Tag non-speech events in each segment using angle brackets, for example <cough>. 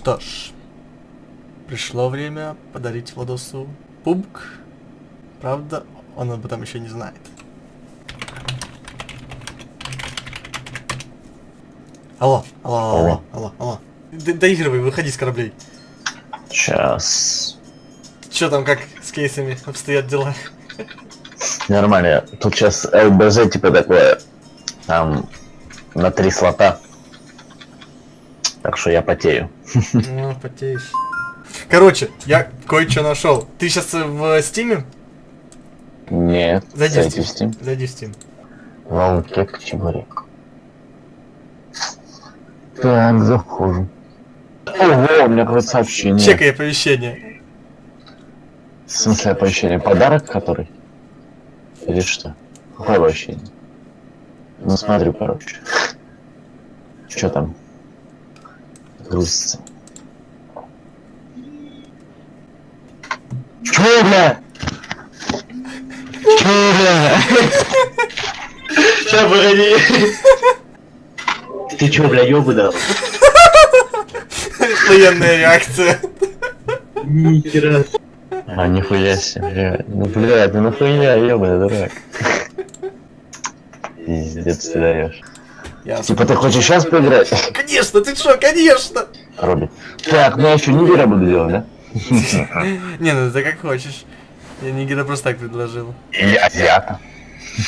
Что ж, пришло время подарить Владосу пубг. Правда, он об этом еще не знает. Алло, алло, алло, Алло. алло. Д- доигрывай, выходи с кораблей. Сейчас. Че там, как с кейсами обстоят дела? Нормально. Тут сейчас ЛБЗ типа такое. Там на три слота. Так что я потею. Ну, потеешь. Короче, я кое-что нашел. Ты сейчас в Стиме? Нет. Зайди в Зайди в Steam. Steam. Зайди в Steam. Волкет чебурек. Так, захожу. Ого, у меня какое-то сообщение. Чекай оповещение. В смысле оповещение? Подарок который? Или что? Какое оповещение? Ну смотрю, короче. Что там? Грузится. Чё, бля? Чё, бля? Ща, погоди. Ты чё, бля, ёбы дал? Военная реакция. Нихера. А, нихуя себе, бля. Ну, бля, ты нахуя, ёбаный дурак. Пиздец ты даешь. Типа ты хочешь сейчас поиграть? Конечно, ты что, конечно. Робби. Так, ну я еще не вера буду делать, да? <laughs> Не, ну ты как хочешь. Я Нигера просто так предложил. Или азиата. <laughs> <laughs>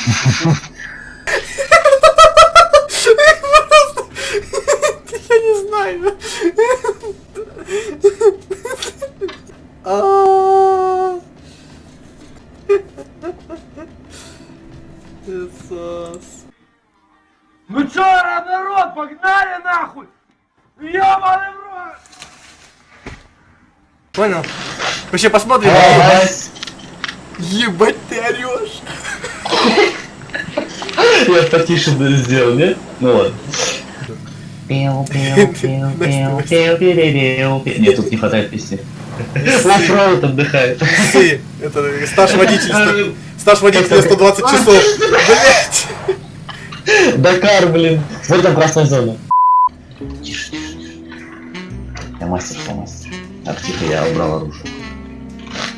Я не знаю. А. Ну чё, народ, погнали нахуй! Ёбаный в рот! Понял? Вообще посмотрим. Ебать ты орешь. Я потише сделал, нет? Ну ладно. Пиу, пиу, <laughs> пиу, пиу, пиу, пиу, пиу. Нет, тут не хватает песни. Оффроуд отдыхает. Это стаж водительства. Стаж водителя 120 часов. <laughs> Блять. Дакар, блин. Вот там красная зона. Тише, тише. Я мастер, я мастер. Так, тихо, я убрал оружие.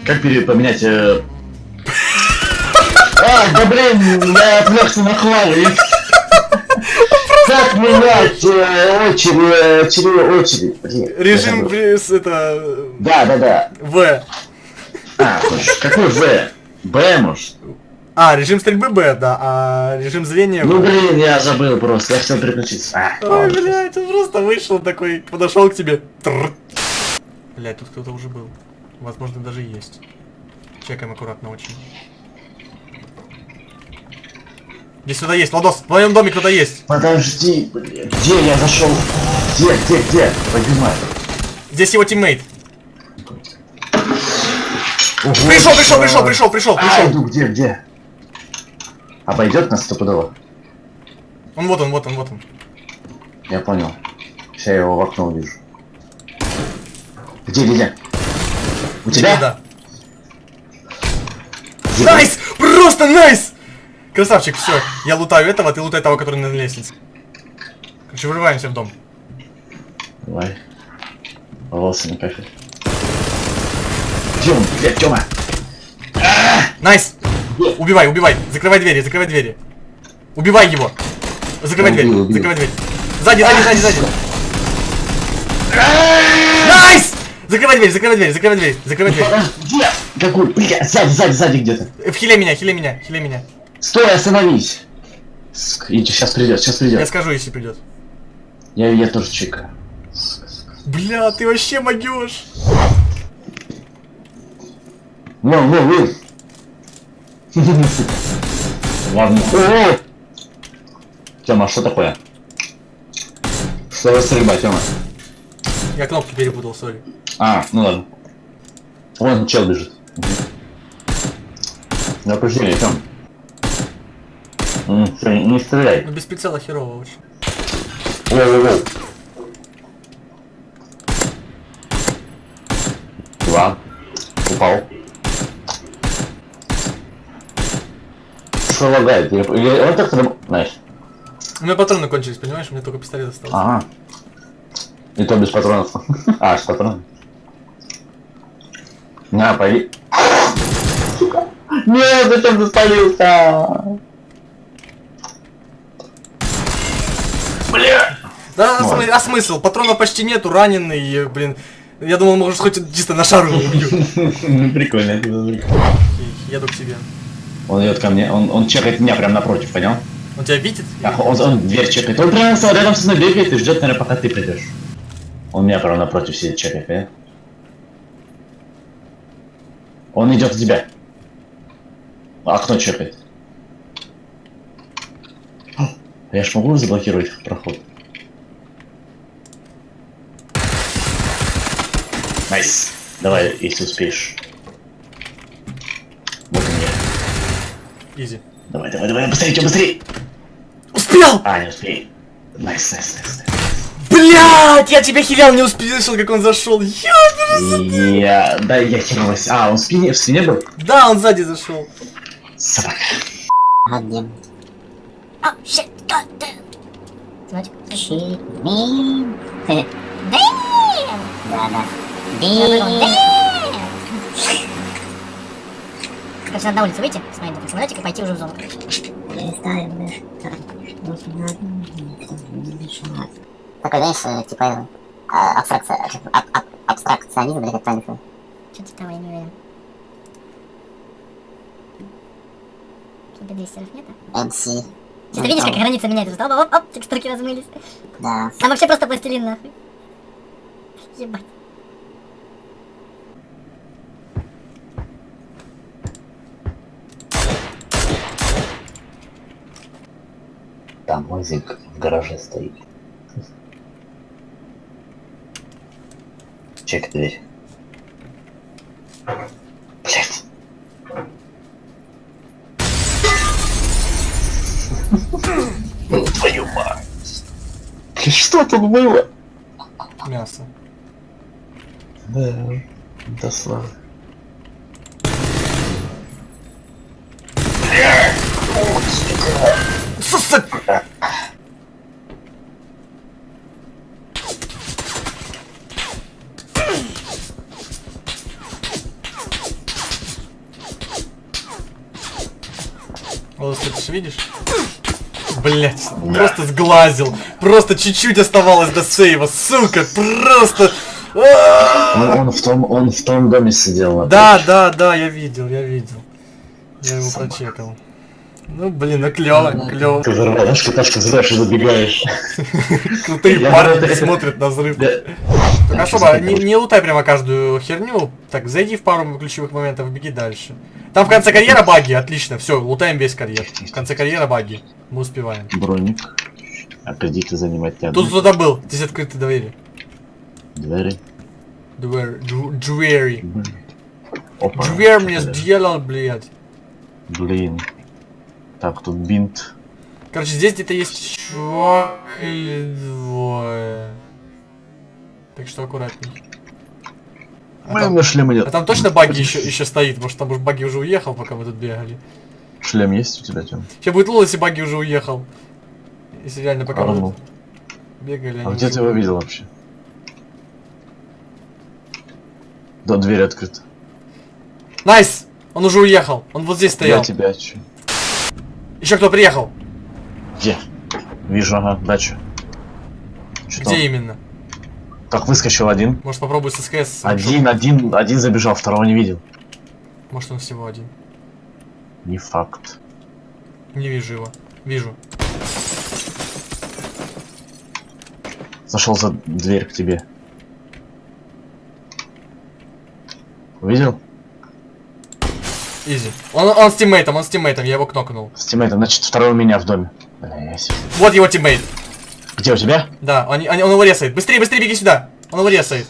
Как поменять... э, А, да блин, я отвлекся на хвалу. Как менять э, очередь, очередь, очередь? Блин, я Режим плюс это Да, да, да. В. А, точно. какой В? Б, может? А, режим стрельбы Б, да, а режим зрения Ну блин, я забыл просто, я хотел переключиться. А, Ой, блядь, он просто вышел такой, подошел к тебе. Блядь, тут кто-то уже был. Возможно, даже есть. Чекаем аккуратно очень. Здесь кто-то есть, Ладос, в твоем доме кто-то есть. Подожди, блин, где я зашел? Где, где, где? Поднимай. Здесь его тиммейт. Ого, Пришел, пришел, а, пришел, пришел, пришел, А, пришел. иду, где, где? Обойдет нас стопудово? Он вот он, вот он, вот он. Я понял. Сейчас я его в окно увижу. Где, где, где? У тебя? Да. Где? Nice! Просто nice! Красавчик, все. Я лутаю этого, ты лутай того, который на лестнице. Короче, вырываемся в дом. Давай. Волосы не кафель. Где он, блядь, Тёма? Nice! Убивай, убивай! Закрывай двери, закрывай двери. Убивай его! Закрывай Убил, дверь, убил. закрывай дверь. Сзади, сзади, сзади, сзади. Nice! Закрывай дверь, закрывай дверь, закрывай дверь, закрывай дверь. Где? Какой? Блядь, сзади, сзади, сзади где-то. Э, В хиле меня, хиле меня, хиле меня. Стой, остановись. Иди, сейчас придет, сейчас Я придет. скажу, если придет. Я, я тоже чекаю. Бля, ты вообще могешь. Вон, вон, вон. Ладно. О! Тёма, что такое? Что за стрельба, Тёма? Я кнопки перепутал, сори. А, ну ладно. Вон чел бежит. Напряжение, Тём. М, всё, Не стреляй. Ну без прицела херово очень. Воу-воу-воу. Два. Упал. Что лагает? Я- я- Вот так. Знаешь. У меня патроны кончились, понимаешь? У меня только пистолет остался. Ага. И то без патронов. <laughs> А, с патронов. На, пойди. Сука. <laughs> Нет, зачем ты спалился? Бля! Да, а смы- а смысл? Патрона почти нету, раненый, блин. Я думал, может, хоть чисто на шару его убью. <laughs> Прикольно, это прикольно. Окей, Еду к тебе. Он идет ко мне, он, он чекает меня прям напротив, понял? Он тебя видит? Так, он, он дверь чекает. Он прямо со- рядом со мной бегает и ждет, наверное, пока ты придешь. Он меня прямо напротив сидит, чекает, понял? Он идет к тебя. Окно чекает. Я ж могу заблокировать проход. Найс. Давай, если успеешь. Вот он я. Изи. Давай, давай, давай, быстрее, чё, быстрее! Успел! А, не успей. Nice, nice, nice. Блять, я тебя хилял, не услышал, как он зашел. Я... Да, я хернулась. А, он в спине, в спине был? Да, он сзади зашел. Собака. Goddamn. Oh shit, god damn. Shit, man. Damn! Да, да. Damn. Короче, надо на улицу выйти, смотреть этот самолетик и пойти уже в зону. Ну. Такой, знаешь, э, типа, э, абстракция, аб- аб- абстракционизм, или как правильно? Что-то там, я не уверен. Тебе 200 нет? MC. Ты видишь, как граница меняется? Оп, оп, оп, текстурки размылись. Да. Там вообще просто пластилин, нахуй. Ебать. Там в гараже стоит. Чек дверь. Блять. Твою мать. Что тут было? Мясо. Да, да слава. Сука! Вот, ты видишь? Блять, просто сглазил. Просто чуть-чуть оставалось до сейва, сука, просто. А! Он, он в том, он в том доме сидел. Да, да, да, я видел, я видел. Я его Собака. прочекал. Ну, блин, ну клево, клево. Ты взорвал, взрываешь и забегаешь. Крутые парни смотрят на взрыв. Так особо, не, не лутай прямо каждую херню. Так, зайди в пару ключевых моментов, беги дальше. Там в конце карьера баги, отлично, все, лутаем весь карьер. В конце карьера баги. Мы успеваем. Броник. А кредиты занимать не Тут кто-то был, здесь открыты двери. Двери. Двери. Двери. Опа. Дверь мне сделал, блядь. Блин. Так, тут бинт. Короче, здесь где-то есть чувак или двое. Так что аккуратней. А у там, меня шлема а нет. там точно баги еще, еще стоит, может там уж баги уже уехал, пока мы тут бегали. Шлем есть у тебя, Тём? Сейчас будет лол, если баги уже уехал. Если реально пока мы Арнул. тут бегали, А где ты его видел вообще? Да, дверь открыта. Найс! Он уже уехал, он вот здесь Я стоял. тебя чё? Еще кто приехал? Где? Вижу, ага, дача. Чё Где там? именно? Так, выскочил один. Может попробуй с СКС. Один, один, один забежал, второго не видел. Может он всего один. Не факт. Не вижу его. Вижу. Зашел за дверь к тебе. Увидел? Изи. Он, он с тиммейтом, он с тиммейтом, я его кнокнул. С тиммейтом, значит, второй у меня в доме. Вот его teammate. Где у тебя? Да, они, они, он его ресает. Быстрее, быстрее беги сюда. Он его ресает.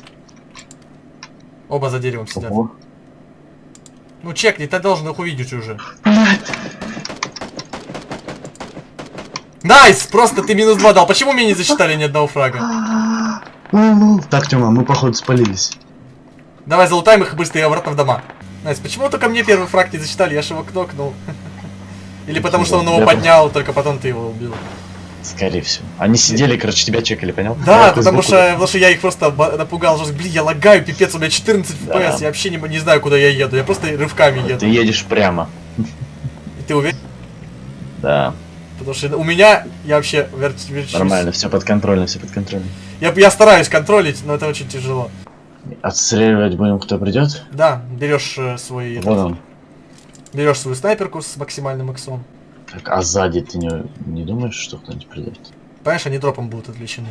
Оба за деревом сидят. Ого. Ну чекни, ты должен их увидеть уже. Nice! Просто ты минус два дал. Почему мне не засчитали ни одного фрага? Так, Тёма, мы походу спалились. Давай залутаем их быстро и обратно в дома. Nice, почему только мне первый фраг не засчитали? Я же его кнокнул. <laughs> Или потому что он его поднял, только потом ты его убил. Скорее всего. Они сидели, короче, тебя чекали, понял? Да, потому что, потому что я их просто напугал, что, блин, я лагаю, пипец, у меня 14 Да. FPS, я вообще не, не знаю, куда я еду, я просто рывками еду. Ты едешь прямо. И ты уверен? Да, Потому что у меня, я вообще верч- верчусь. нормально, все под контролем, все под контролем. Я, я стараюсь контролить, но это очень тяжело. Отстреливать будем, кто придет? Да, берешь э, свой, Вон он. берешь свою снайперку с максимальным иксом. Так, а сзади ты не, не думаешь, что кто-нибудь придет? Понимаешь, они дропом будут отвлечены.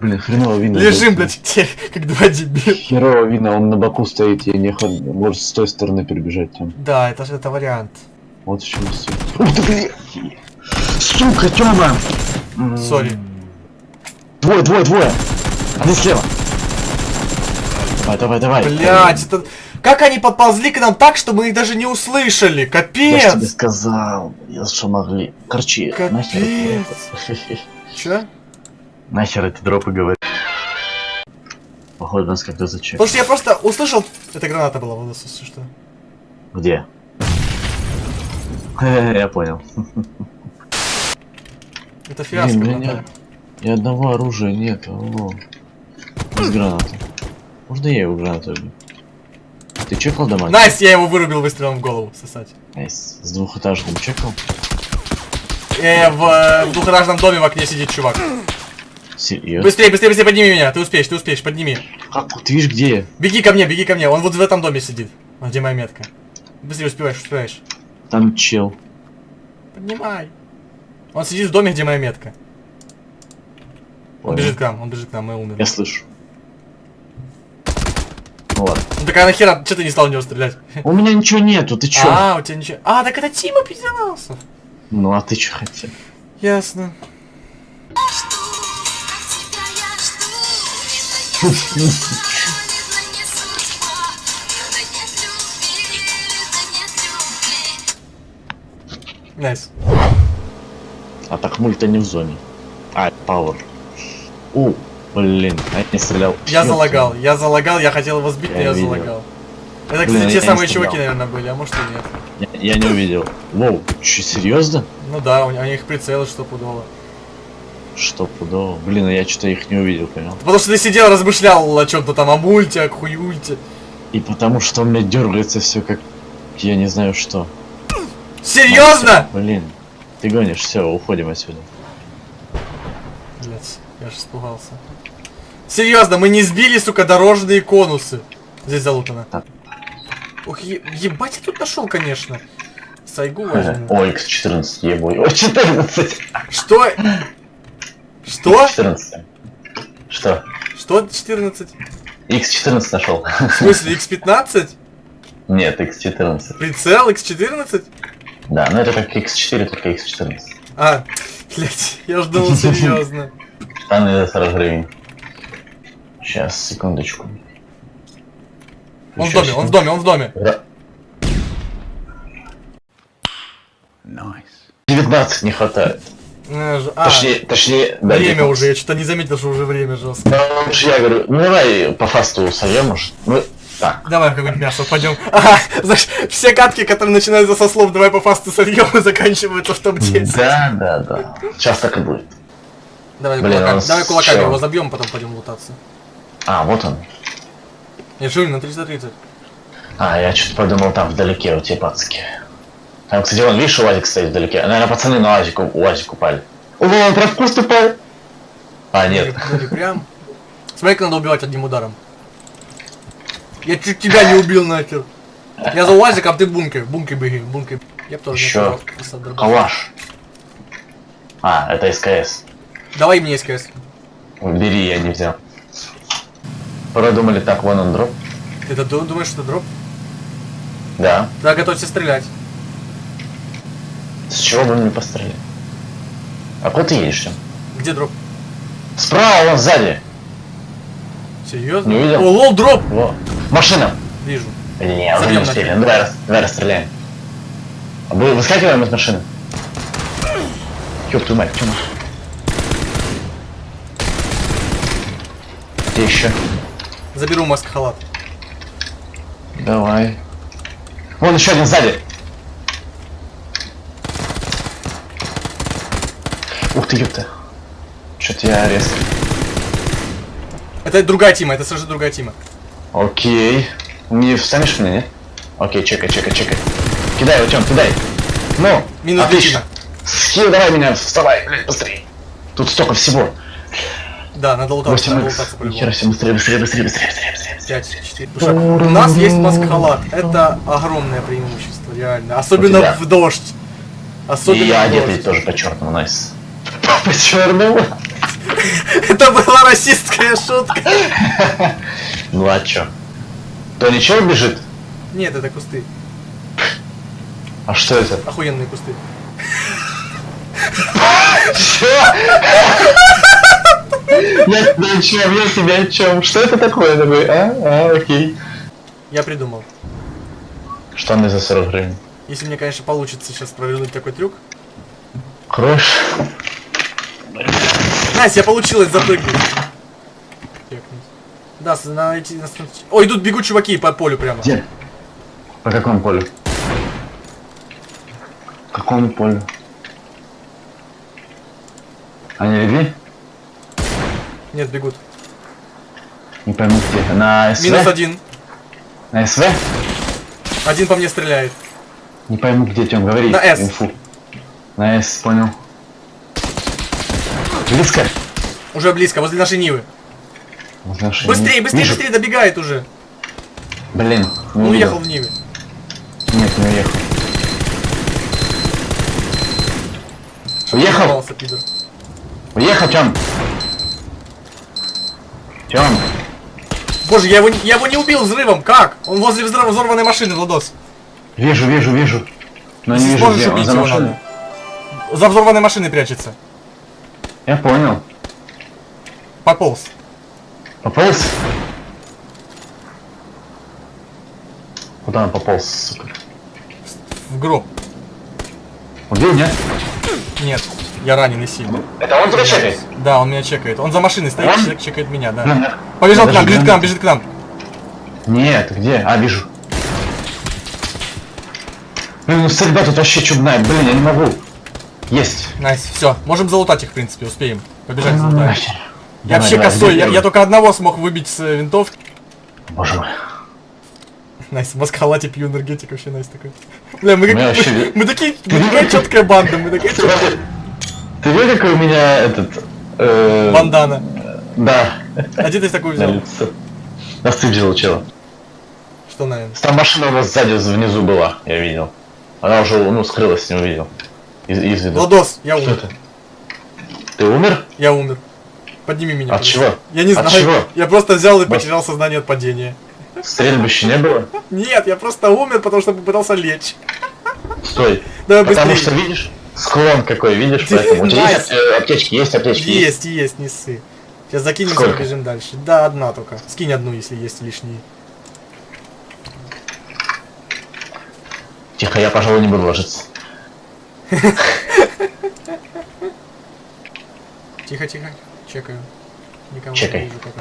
Блин, хреново видно. Лежим, блядь, те, <laughs> как два дебила. Херово видно, он на боку стоит, и не ход... может с той стороны перебежать там. Да, это же это вариант. Вот в чем суть. Ух ты, блин! Сука, Тёма! Сори. Двое, двое, двое! Один слева! Давай, давай, давай! Блять, это... Как они подползли к нам так, что мы их даже не услышали? Я Капец! тебе сказал, я что могли. Короче, нахер Капец. дропы. <laughs> Чё? Нахер эти дропы говорят. Походу нас как-то зачек. Потому что я просто услышал... Это граната была, вот если что. Где? <laughs> Я понял. <laughs> Это фиаско. Блин, меня ни одного оружия нет. Без гранаты. Можно я его гранату? Ты чекал дома? Найс, я его вырубил выстрелом в голову, сосать. Nice. С двухэтажным чекал? Э, в, в двухэтажном доме в окне сидит чувак. Серьезно? Быстрее, быстрее, быстрее, подними меня. Ты успеешь, ты успеешь, подними. Как? Вот видишь где я? Беги ко мне, беги ко мне. Он вот в этом доме сидит. Где моя метка. Быстрее успеваешь, успеваешь. Там чел. Поднимай. Он сидит в доме, где моя метка. Он Понял. бежит к нам, он бежит к нам, мы умерли. Я слышу. Ладно. Ну так а нахера, что ты не стал в него стрелять? У меня ничего нету, ты чё? А, у тебя ничего. А, так это Тима пизденался. Ну а ты чё хотел? Ясно. Найс. А так мульта не в зоне. А, пауэр. У, блин, а я не стрелял. Я Ёпта. залагал, я залагал, я хотел его сбить, но Я я видел. залагал. Это, Блин, кстати, я те самые чуваки, наверное, были, а может и нет. Я, я не увидел. Воу, че, серьезно? Ну да, у у них прицелы стопудово. Что пудово? Блин, а я что-то их не увидел, понял? Потому что ты сидел, размышлял о чем-то там, о мульте, о хуюльте. И потому что у меня дергается все как я не знаю что. Серьезно? Блин, ты гонишь, все, уходим отсюда. Же испугался. Серьезно, мы не сбили, сука, дорожные конусы. Здесь залутано. Так. Ух, е- ебать, я тут нашел, конечно. Сайгу возьму. О, X14, ебой. О, 14! <laughs> Что? Что? 14. Что? Что 14? X14 нашел. В смысле, X15? Нет, X14. Прицел X14? Да, ну это как X4, только X14. А, блять, я ж думал <laughs> серьезно. Штаны за 40 гривен. Сейчас, секундочку. Он в доме, он в доме, он в доме. Ра- 19 не хватает. А, ж- а, Точнее, точнее, да, время 19. уже, я что-то не заметил, что уже время жестко. Ну, уж я говорю, ну давай по фасту сольем, может. Ну, так. Давай какое-нибудь мясо пойдем. Ага, знаешь, все катки, которые начинаются со слов «давай по фасту сольем» и заканчиваются в топ-10. Да, да, да. Сейчас так и будет. Давай Блин, кулаками, давай кулаками чё? его забьем, потом пойдем лутаться. А, вот он. Я живу на 330. А, я что-то подумал, там вдалеке у тебя пацки. Там, кстати, вон, видишь, УАЗик стоит вдалеке. Наверное, пацаны на УАЗик, УАЗик упали. О, он прям в куст упал. А, нет. Ну, не прям. Смотри, как надо убивать одним ударом. Я чуть тебя не убил нахер. Я за УАЗиком, ты в бункер. Бункер беги, бункер. Я б тоже Еще калаш. А, это СКС. Давай мне СКС. Бери, я не взял. Продумали так, вон он дроп. Ты это ду- думаешь, что это дроп? Да. Да, готовься стрелять. С чего бы мне пострелять? А куда ты едешь? Где дроп? Справа, вон сзади. Серьезно? Не увидел? О, лол, дроп! Во. Машина. Вижу. Не, уже не успели. Ну, давай, давай расстреляем. А мы выскакиваем из машины. Ёб твою мать, чё? Где еще? Заберу маск халат. Давай. Вон еще один сзади. Ух ты, ёпта. Чё-то я резко. Это другая тима, это совершенно другая тима. Окей. Не встанешь мне, нет? Окей, чекай, чекай, чекай. Кидай, Артем, кидай. Ну, Минус отлично. Скилл, давай меня, вставай, быстрее. Тут столько всего. Да, надо лутаться, надо 8 лутаться по-любому. Нихера себе, быстрее, быстрее, быстрее, быстрее, быстрее, быстрее. 5, 4. У нас есть маскхалат. Это огромное преимущество, реально. Особенно в дождь. Особенно И я одетый тоже по черному, найс. <laughs> По черному? <laughs> Это была расистская шутка. <laughs> Ну а чё? То ничего бежит? Нет, это кусты. А что это? Охуенные кусты. Чё? Я тебя о чем? Я тебя о чем? Что это такое такой? А? А, окей. Я придумал. Штаны за 40 гривен. Если мне, конечно, получится сейчас провернуть такой трюк. Кроешь? Настя, я получилось запрыгнуть. Да, с- найти... нас- Ой, идут бегут чуваки по полю прямо. Где? По какому полю? Какому полю? Они легли? Нет, бегут. Не пойму где. На СВ? Минус один. На СВ? Один по мне стреляет. Не пойму где, Тём, говори. На С. Инфу. На С, понял. Близко? Уже близко, возле нашей Нивы. Возле нашей Быстрее, Нивы. быстрее, Вижу. быстрее, добегает уже. Блин, не Он уехал в Ниве. Нет, не уехал. Уехал? Уехал, Тём. Тём. Боже, я его, не- я его не убил взрывом, как? Он возле взрыва взорванной машины, Владос. Вижу, вижу, вижу. Но не вижу, где он за машиной. За взорванной машиной прячется. Я понял. Пополз. Пополз? Куда он пополз, сука? В гроб. Убил, нет? Нет, я раненый сильно. Это он тебя чекает? Да, он меня чекает. Он за машиной стоит, Он? чек- чекает меня, да. Ну, Побежал я к нам, бежит к глянул. нам, бежит к нам. Нет, где? А, вижу. Блин, ну стрельба тут вообще чудная. Блин, я не могу. Есть. Найс, все. Можем залутать их, в принципе, успеем. Побежать Ну, залутать. нахер. Я Давай, вообще давай, косой, я, я только одного смог выбить с э, винтовки. Боже мой. Найс, в маскалате пью энергетик вообще найс такой. Бля, мы, как- Мы вообще- мы, мы такие, мы такая четкая банда, мы такая четкая Ты видел, какой у меня этот... э, бандана. Да, А где ты на взял? На стыд взял чела. Что, наверное? Там машина у нас сзади внизу была, я видел. Она уже, ну, скрылась, не увидел. Из, из виду. Владос, я Что умер. это? Ты умер? Я умер. Подними меня. От пожалуйста. чего? Я не От знаю. чего? Я просто взял и потерял сознание от падения. Стрельбища не было? Нет, я просто умер, потому что попытался лечь. Стой. Давай Потому быстрее. что видишь, склон какой, видишь, поэтому. У тебя есть аптечки, есть аптечки? Есть, есть, не ссы. Сейчас закинемся и побежим дальше. Да, одна только. Скинь одну, если есть лишние. Тихо, я, пожалуй, не буду ложиться. Тихо, тихо. Чекаю. Никого Чекай. не вижу пока.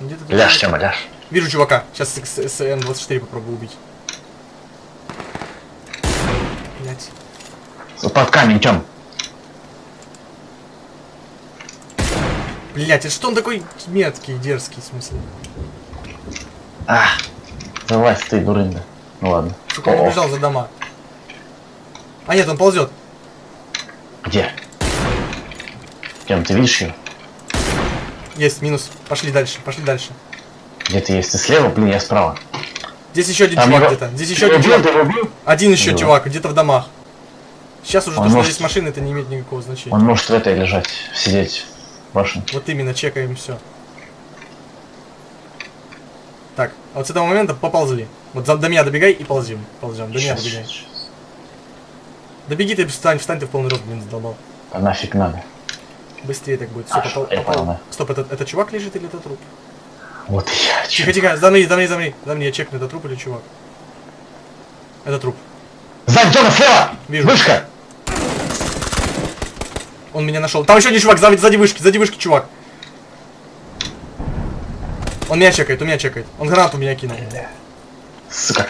Где ты тут? Ляжь, Тёма, ляжь. Вижу чувака. Сейчас с, с- с М24 попробую убить. Блять. Под камень, Тём. Блять, это что он такой меткий, дерзкий, в смысле? А, залазь ты, дурында. Ну ладно. Сука, он убежал за дома. А нет, он ползет. Где? Тём, ты видишь его? Есть, минус. Пошли дальше, пошли дальше. Где ты есть? Ты слева? Блин, я справа. Здесь еще один Там чувак где-то. Здесь еще один убил, чувак. убил? Один еще Да. чувак, где-то в домах. Сейчас уже Он то, что может- здесь машины, это не имеет никакого значения. Он может в этой лежать, сидеть. в Башне. Вот именно, чекаем все. Так, а вот с этого момента поползли. Вот за, до меня добегай и ползем. Ползем. До меня добегай. Добеги ты, встань, встань ты в полный рост, блин, задолбал. А нафиг надо. Быстрее так будет. Все, А, попал, попал. Стоп, это, это чувак лежит или это труп? Вот и я. Тихо, тихо, замри, замри, замри. Замри, я чекну, это труп или чувак. Это труп. Сзади, Тёма, слева! Вижу. Вышка! Он меня нашел. Там еще один чувак, сзади, сзади вышки, сзади вышки чувак. Он меня чекает, он меня чекает. Он гранату меня кинул. Сука.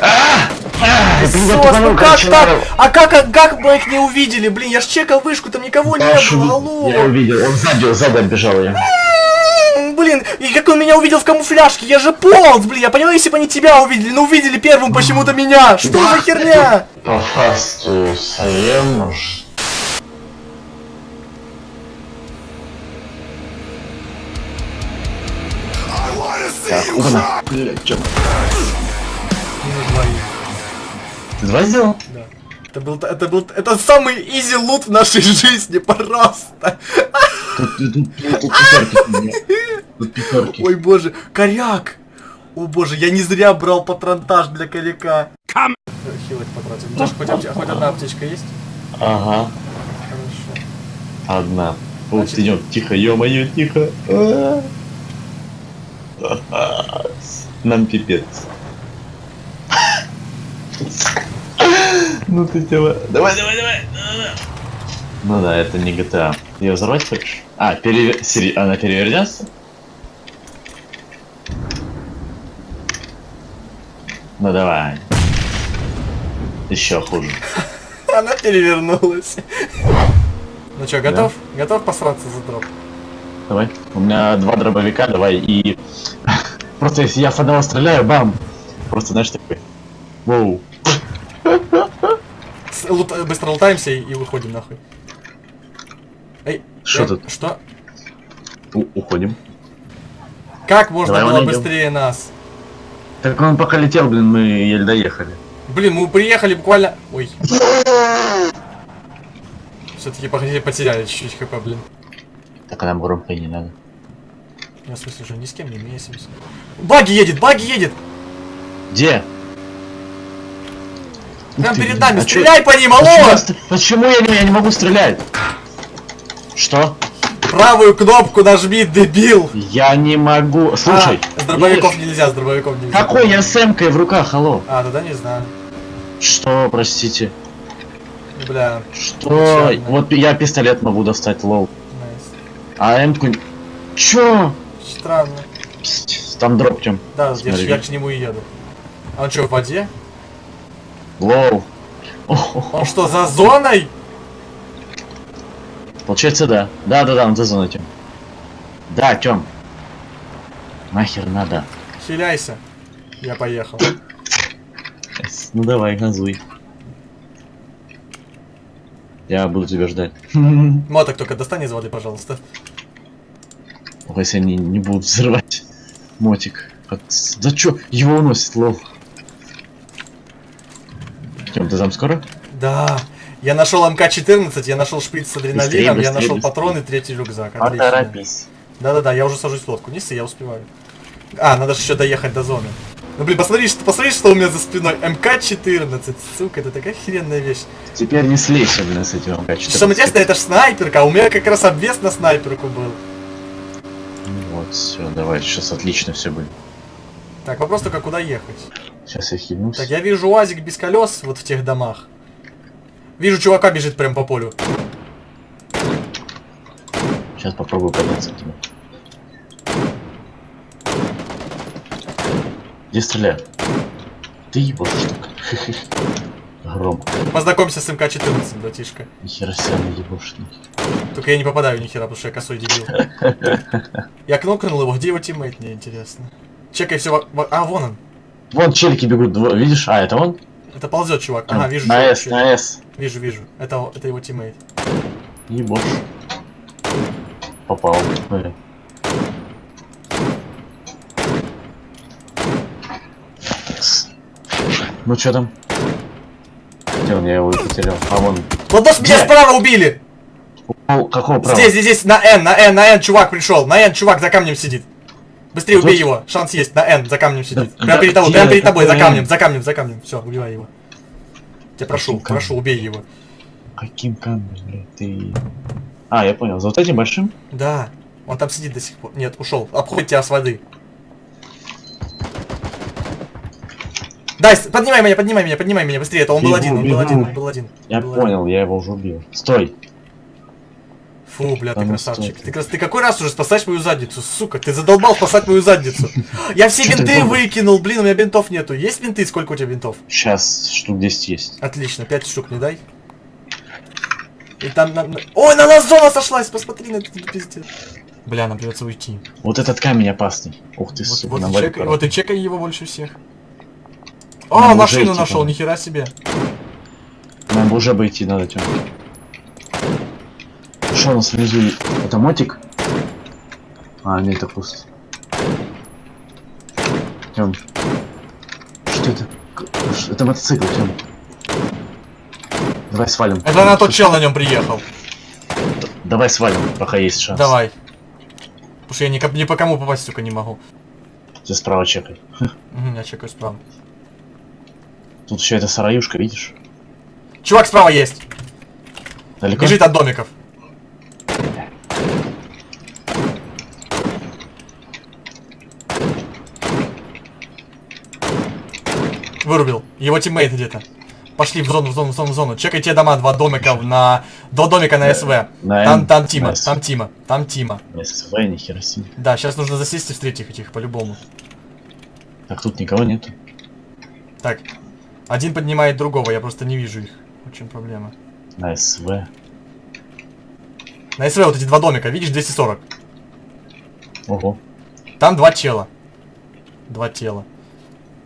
А! А! Я ну как так? А как, как мы их не увидели? Блин, я ж чекал вышку, там никого не было. Я увидел, он сзади, сзади отбежал я. Блин, и как он меня увидел в камуфляжке? Я же полз, блин, я понимаю, если бы они тебя увидели, но увидели первым почему-то меня. Что за херня? По фасту совсем Так. Блядь, чё? Ты два сделал? Да. Это был, это был, это самый изи лут в нашей жизни, просто. Тут, тут, тут, тут пятерки. у меня. Тут пятерки. Ой, боже, коряк. О боже, я не зря брал патронтаж для коряка. Кам. Хилок потратил. Даже хоть, хоть одна аптечка есть? Ага, Хорошо. одна. Вот Значит- идем, тихо, ё-моё, тихо. А. Нам пипец. Ну ты тема. Давай, давай, давай. Ну да, это не GTA. Ее взорвать хочешь? А, перевер... Сери- она перевернется? Ну давай. Еще хуже. <laughs> Она перевернулась. Ну чё, готов? Готов посраться за дроп? Давай. У меня два дробовика, давай и... <laughs> Просто если я с одного стреляю, бам! Просто знаешь такой. Воу. Лут- быстро лутаемся и выходим нахуй. Эй, Что э, тут? Что? У- уходим. Как можно Давай, было идем. быстрее нас? Так он пока летел, блин, мы еле доехали. Блин, мы приехали буквально... Ой. Все-таки потеряли чуть-чуть хп, блин. Так а нам громко и не надо. Я в смысле уже ни с кем не месимся. Баги едет, баги едет! Где? Прям перед нами, а чё- стреляй по ним, Почему, алло! я ст- почему я, не, я не могу стрелять? Что? Правую кнопку нажми, дебил! Я не могу. Слушай. А, с дробовиков видишь? нельзя, с дробовиков нельзя. Какой я с эмкой в руках, алло? А, тогда не знаю. Что, простите? Бля, Что? Печально. Вот я пистолет могу достать, лол. найс. А эмку... Чё? Странно. Пиздец, Там дроп чем? Да, я, я к нему и еду. А он что, в воде? Лол. Он что, за зоной? Получается, да. Да, да, да, он за зоной тем. Да, Тём. Нахер надо. Хиляйся. Я поехал. Ну давай, газуй. Я буду тебя ждать. Моток только достань из воды, пожалуйста. Ох, если они не будут взрывать мотик. От- Да чё? Его уносит, лол. Тём, ты там скоро? Да. Я нашел МК-14, я нашел шприц с адреналином, Быстрее, я нашел быстрее. патроны, третий рюкзак. Отлично. Поторопись. Да-да-да, я уже сажусь в лодку. Неси, я успеваю. А, надо же еще доехать до зоны. Ну блин, посмотри, что, посмотри, что у меня за спиной. МК-14, сука, это такая херенная вещь. Теперь не слейся, блин, с этим МК-14. Что самое интересное, это ж снайперка, а у меня как раз обвес на снайперку был. Вот, все, давай, сейчас отлично все будет. Так, вопрос только куда ехать. Сейчас я хильнусь. Так, я вижу УАЗик без колес вот в тех домах. Вижу, чувака бежит прям по полю. Сейчас попробую подняться к тебе. Где стреляют? Ты ебашь так. <laughs> Громко. Познакомься с МК-14, братишка. Нихера себе на ебошник. Только я не попадаю ни хера, потому что я косой дебил. <laughs> Я кнокнул его, где его teammate, мне интересно. Чекай все. А, вон он. Вон челики бегут, видишь? А, это он? Это ползет, чувак. Ага, вижу. На С, на С. Вижу, вижу. Это, это его teammate. Ебош. Попал. Блин. Ну чё там? Где он? Я его потерял. А вон. Вот босс, меня справа убили! Какого права? Здесь, здесь, здесь, на N, на N, на N, чувак пришел. На N, чувак за камнем сидит. Быстрее Тут? убей его. Шанс есть. На N, за камнем сидит. Да, Прямо да, перед тобой, прямо перед тобой, за камнем, за камнем, за камнем. Все, убивай его. Тебя прошу, Каким прошу, убей его. Каким камнем, блядь, ты... А, я понял. За вот этим большим? Да, он там сидит до сих пор. Нет, ушел. Обходит тебя с воды. Дай, поднимай меня, поднимай меня, поднимай меня быстрее. Это он был Бегу, один, он был один, он был один. Я Был понял, я его уже убил. Стой. Фу, бля, ты красавчик. Ты, крас- ты какой раз уже спасаешь мою задницу, сука? Ты задолбал спасать мою задницу. Я все бинты выкинул, блин, у меня бинтов нету. Есть бинты? Сколько у тебя бинтов? Сейчас штук 10 есть. Отлично, 5 штук не дай. И там на... Ой, на нас зона сошлась, посмотри на этот пиздец. Бля, нам придется уйти. Вот этот камень опасный. Ух ты, Вот, сука, вот, и чекай, вот и чекай его больше всех. Нам А, уже машину нашел, надо. нихера себе. Нам бы уже обойти надо, Тём. Что у нас внизу? Это мотик? А, нет, это пусто. Тём. Что это? Это мотоцикл, Тём. Давай свалим. Это на тот чел на нем приехал. Давай свалим, пока есть шанс. Давай. Потому что я ни, ни по кому попасть, сука, не могу. Ты справа чекай. Угу, я чекаю справа. Тут еще эта сараюшка, видишь? Чувак справа есть. Далеко? Бежит от домиков. Вырубил. Его тиммейт где-то. Пошли в зону, в зону, в зону, в зону. Чекай те дома, два домика на... Два домика на СВ. На Там, там Тима, на там Тима, там Тима. СВ, нихера себе. Да, сейчас нужно засесть и встретить этих по-любому. Так, тут никого нету. Так, один поднимает другого, я просто не вижу их. В чем проблема? На СВ. На СВ вот эти два домика, видишь, 240. Ого. Там два тела. Два тела.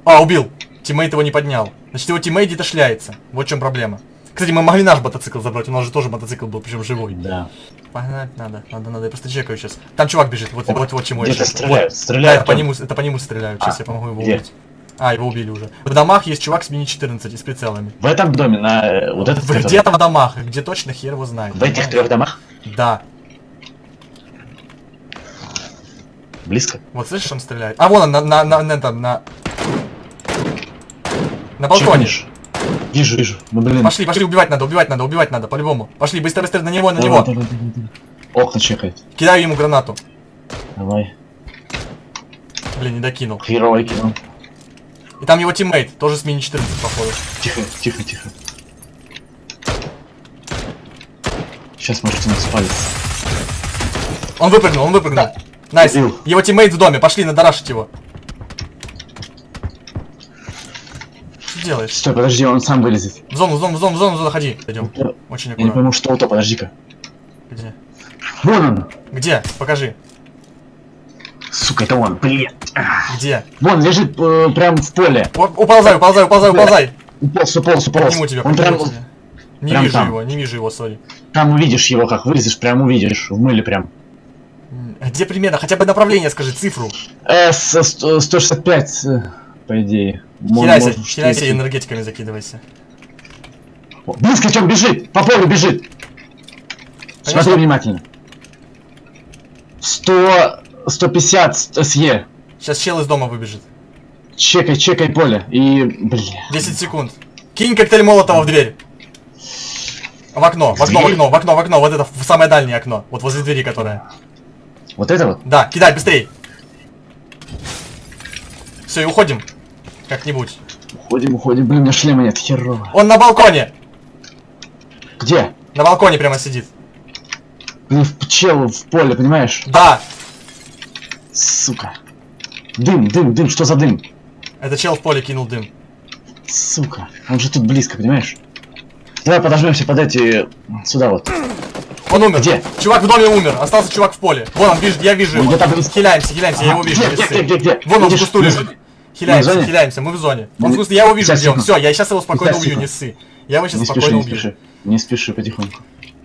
А, убил. Teammate его не поднял. Значит, его teammate где-то шляется. Вот в чем проблема. Кстати, мы могли наш мотоцикл забрать, у нас же тоже мотоцикл был, причем живой. Да. Погнать надо, надо, надо, я просто чекаю сейчас. Там чувак бежит, вот, вот, вот чему я чекаю. стреляют, Вот. стреляют, Да, это по нему, это по нему стреляют, сейчас А, я помогу его где? убить. А, его убили уже. В домах есть чувак с мини-14 и с прицелами. В этом доме, на э, вот этот, Где-то в домах, где точно хер его знает. В этих трех домах? Да. Близко? Вот слышишь, он стреляет. А, вон он, на, на, на, на, этом, на... На балконе. Чекнешь? Вижу, вижу. Ну блин. Пошли, пошли, убивать надо, убивать надо, убивать надо, по-любому. Пошли, быстро, быстро, на него, на Давай, него. давай, давай, давай. Окна чекает. Кидаю ему гранату. Давай. Блин, не докинул. Херовый кинул. И там его teammate, тоже с мини-14, походу. Тихо, тихо, тихо. Сейчас может он спалится. Он выпрыгнул, он выпрыгнул. Nice. Его teammate в доме, пошли, надарашить его. Делаешь? Стой, подожди, он сам вылезет. В зону, в зону, в зону, в зону, в зону, ходи. Идем. Я Очень не аккуратно. пойму, что это, подожди-ка. Где? Вон он! Где? Покажи. Сука, это он, блин. Где? Вон, лежит э, прям в поле. У- Уползай, уползай, уползай, уползай. Уполз, уполз, уполз. Подниму тебя, Он прям, тебя. Не прям вижу там. его, не вижу его, сори. там увидишь его, как вылезешь, прям увидишь. В мыле прям. Где примерно? Хотя бы направление скажи, цифру. Э, с- сто- 165, э, по идее. Хиляйся, может, хиляйся и энергетиками закидывайся. Близко, чем бежит! По полю бежит! Конечно. Смотри внимательно. 100... 150 с- СЕ. Сейчас чел из дома выбежит. Чекай, чекай поле. И... Бля. 10 секунд. Кинь коктейль Молотова в дверь. В окно, в окно, в окно, в окно, в окно. Вот это в самое дальнее окно. Вот возле двери, которая. Вот это вот? Да, кидай, быстрей. Все, и уходим. Как-нибудь. Уходим, уходим. Блин, у меня шлема нет, херово. Он на балконе. Где? На балконе прямо сидит. Блин, в чел в поле, понимаешь? Да, Сука. Дым, дым, дым, что за дым? это чел в поле кинул дым. Сука. Он же тут близко, понимаешь? Давай подожмемся под эти... Сюда вот. Он умер. Где? Чувак в доме умер. Остался чувак в поле. Вон он, вижу, я вижу Он его. близко. Хиляемся, хиляемся, я его вижу. Где, где, где, где? Вон он в Видишь? кусту На лежит. Хиляемся, хиляемся, мы в зоне. Он в Не- кусту, я его вижу, где он. Все, я сейчас его спокойно убью, не ссы. Я его сейчас Не спеши, спокойно не убью. спеши. Не спеши потихоньку.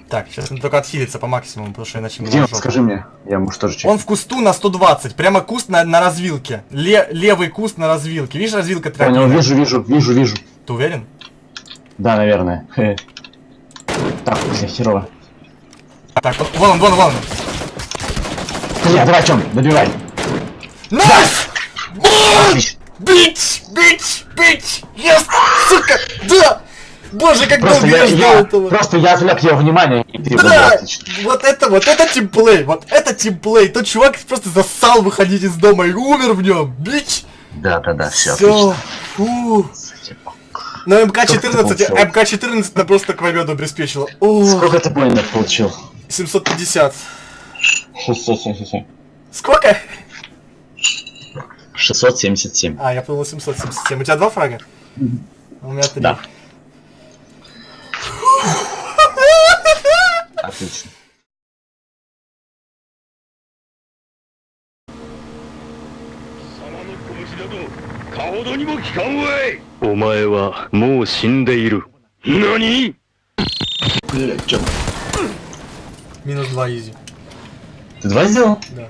Так, сейчас надо только отхилиться по максимуму, потому что иначе мы Где он? Скажи мне. Я может тоже чекну. Он в кусту на 120, прямо куст на, на развилке. Ле- левый куст на развилке. Видишь, развилка Понял, тропина? вижу, вижу, вижу, вижу. Ты уверен? Да, наверное. Хе. Так, бля, херово. Так, вот, вон он, вон он, вон он. Бля, давай, Тём, добивай. Nice! Отлично. Бить! Бить! Бить! Yes! Сука! Да! Боже, как Просто долго я, я ждал я, этого! просто я отвлек его внимание, и ты Да! Вот это, вот это teamplay! Вот это teamplay! Тот чувак просто засал выходить из дома и умер в нем! Bitch! Да, да, да, все, Все! Фу! Но МК-14, получил? МК-14 на просто к победу обеспечила. О, Сколько ты поинтов получил? 750. Ху-ху-ху-ху. Сколько? 677. А, я подумал 777. У тебя два фрага? У меня три. Да. <laughs> Отлично. Нани? Минус два изи. Ты два сделал? Да.